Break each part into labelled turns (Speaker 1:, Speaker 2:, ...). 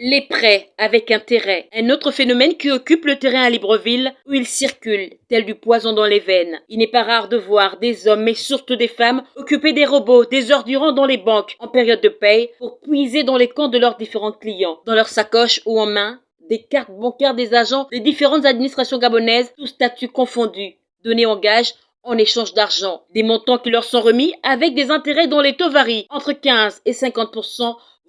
Speaker 1: Les prêts avec intérêt. Un autre phénomène qui occupe le terrain à Libreville où il circule, tel du poison dans les veines. Il n'est pas rare de voir des hommes, mais surtout des femmes, occuper des robots des heures durant dans les banques en période de paye pour puiser dans les comptes de leurs différents clients. Dans leur sacoche ou en main, des cartes bancaires des agents des différentes administrations gabonaises, tous statuts confondus, donnés en gage en échange d'argent. Des montants qui leur sont remis avec des intérêts dont les taux varient entre 15 et 50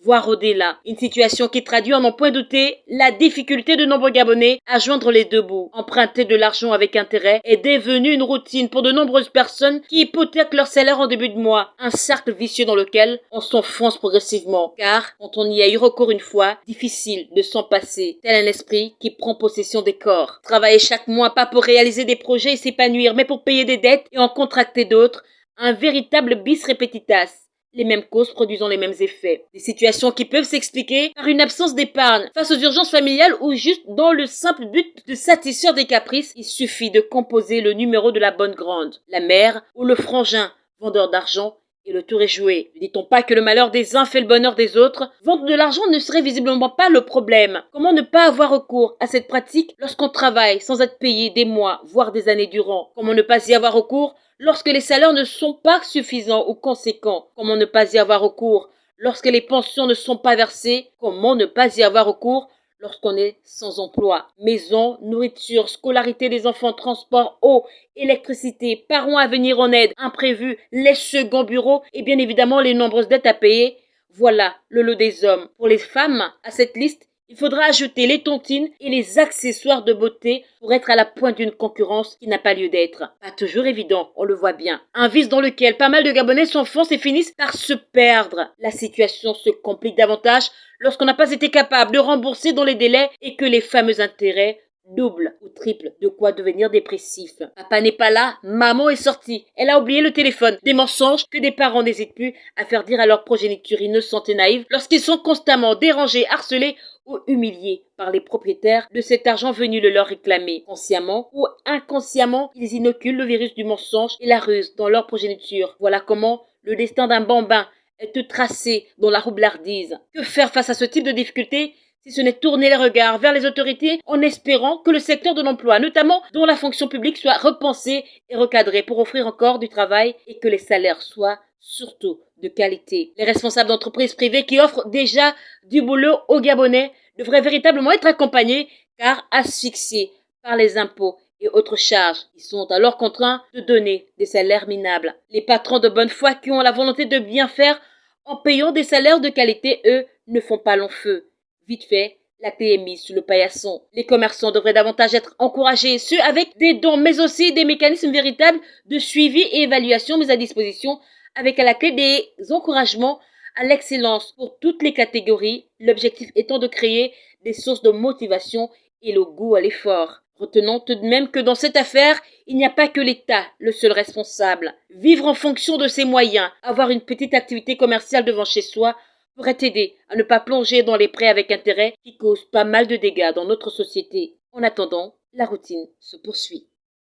Speaker 1: voire au-delà. Une situation qui traduit en n'en point douter la difficulté de nombreux Gabonais à joindre les deux bouts. Emprunter de l'argent avec intérêt est devenu une routine pour de nombreuses personnes qui hypothèquent leur salaire en début de mois. Un cercle vicieux dans lequel on s'enfonce progressivement. Car, quand on y a eu recours une fois, difficile de s'en passer. Tel un esprit qui prend possession des corps. Travailler chaque mois pas pour réaliser des projets et s'épanouir, mais pour payer des dettes et en contracter d'autres. Un véritable bis repetitas les mêmes causes produisant les mêmes effets. Des situations qui peuvent s'expliquer par une absence d'épargne face aux urgences familiales ou juste dans le simple but de satisfaire des caprices. Il suffit de composer le numéro de la bonne grande, la mère ou le frangin, vendeur d'argent et le tour est joué. Ne dit-on pas que le malheur des uns fait le bonheur des autres? Vendre de l'argent ne serait visiblement pas le problème. Comment ne pas avoir recours à cette pratique lorsqu'on travaille sans être payé des mois, voire des années durant? Comment ne pas y avoir recours lorsque les salaires ne sont pas suffisants ou conséquents? Comment ne pas y avoir recours lorsque les pensions ne sont pas versées? Comment ne pas y avoir recours lorsqu'on est sans emploi. Maison, nourriture, scolarité des enfants, transport, eau, électricité, parents à venir en aide, imprévus, les seconds bureaux et bien évidemment les nombreuses dettes à payer. Voilà le lot des hommes. Pour les femmes, à cette liste, il faudra ajouter les tontines et les accessoires de beauté pour être à la pointe d'une concurrence qui n'a pas lieu d'être. Pas toujours évident, on le voit bien. Un vice dans lequel pas mal de Gabonais s'enfoncent et finissent par se perdre. La situation se complique davantage lorsqu'on n'a pas été capable de rembourser dans les délais et que les fameux intérêts double ou triple, de quoi devenir dépressif. Papa n'est pas là, maman est sortie, elle a oublié le téléphone. Des mensonges que des parents n'hésitent plus à faire dire à leur progéniture innocente et naïve lorsqu'ils sont constamment dérangés, harcelés ou humiliés par les propriétaires de cet argent venu le leur réclamer. Consciemment ou inconsciemment, ils inoculent le virus du mensonge et la ruse dans leur progéniture. Voilà comment le destin d'un bambin est tracé dans la roublardise. Que faire face à ce type de difficultés? Si ce n'est tourner les regards vers les autorités en espérant que le secteur de l'emploi, notamment dont la fonction publique, soit repensé et recadré pour offrir encore du travail et que les salaires soient surtout de qualité. Les responsables d'entreprises privées qui offrent déjà du boulot aux Gabonais devraient véritablement être accompagnés car asphyxiés par les impôts et autres charges. Ils sont alors contraints de donner des salaires minables. Les patrons de bonne foi qui ont la volonté de bien faire en payant des salaires de qualité, eux, ne font pas long feu. Vite fait, la clé est mise sous le paillasson. Les commerçants devraient davantage être encouragés, ceux avec des dons, mais aussi des mécanismes véritables de suivi et évaluation mis à disposition, avec à la clé des encouragements à l'excellence pour toutes les catégories, l'objectif étant de créer des sources de motivation et le goût à l'effort. Retenons tout de même que dans cette affaire, il n'y a pas que l'État le seul responsable. Vivre en fonction de ses moyens, avoir une petite activité commerciale devant chez soi, pourrait t'aider à ne pas plonger dans les prêts avec intérêt qui causent pas mal de dégâts dans notre société. En attendant, la routine se poursuit.